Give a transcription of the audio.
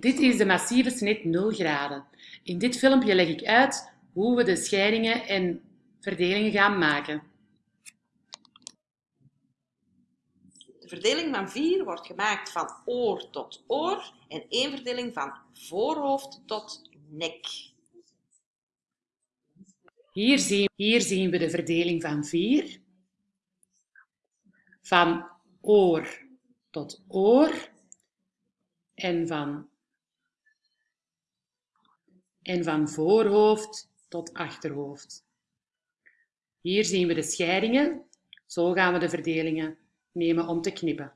Dit is de massieve snit 0 graden. In dit filmpje leg ik uit hoe we de scheidingen en verdelingen gaan maken. De verdeling van 4 wordt gemaakt van oor tot oor en één verdeling van voorhoofd tot nek. Hier zien, hier zien we de verdeling van 4. Van oor tot oor en van, en van voorhoofd tot achterhoofd. Hier zien we de scheidingen. Zo gaan we de verdelingen nemen om te knippen.